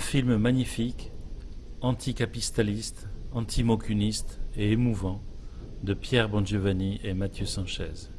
film magnifique, anticapitaliste, antimocuniste et émouvant de Pierre Bongiovanni et Mathieu Sanchez.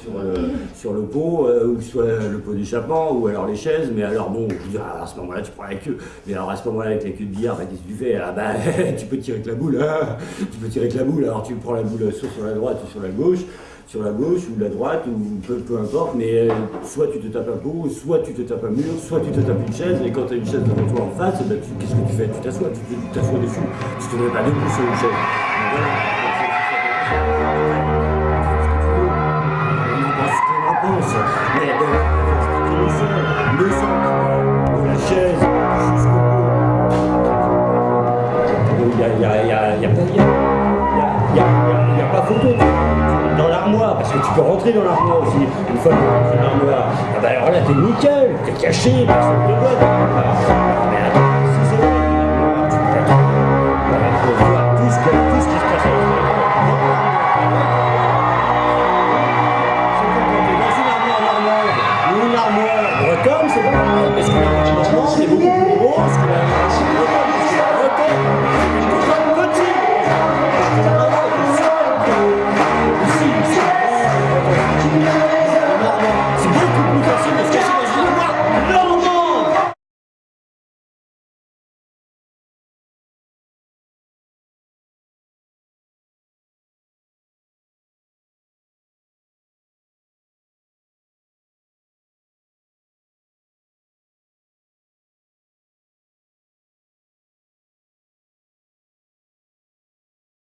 Sur, le- sur le pot, euh, ou soit le pot d'échappement, ou alors les chaises, mais alors bon, je dis, à ce moment-là, tu prends la queue. Mais alors à ce moment-là, avec la queue de billard, bah, qu'est-ce que tu fais? Ah bah, tu peux tirer avec la boule, hein. Tu peux tirer avec la boule, alors tu prends la boule soit sur la droite ou sur la gauche, sur la gauche ou la droite, ou peu, peu importe, mais euh, soit tu te tapes un pot, soit tu te tapes un mur, soit tu te tapes une chaise, et quand tu as une chaise devant toi en face, ben, qu'est-ce que tu fais? Tu t'assois, tu t'assois dessus, tu te mets pas debout sur une chaise. a pas photo dans l'armoire, parce que tu peux rentrer dans l'armoire aussi, une fois que tu rentres dans l'armoire. Ah bah alors là, t'es nickel, t'es caché, personne te voit dans l'armoire. Mais attends, si c'est vrai, l'armoire, tu peux tout, voilà, tout, ce que, tout ce qui se passe à l'armoire. C'est quand on dans une armoire normale, ou une armoire bretonne, c'est pas normal, parce que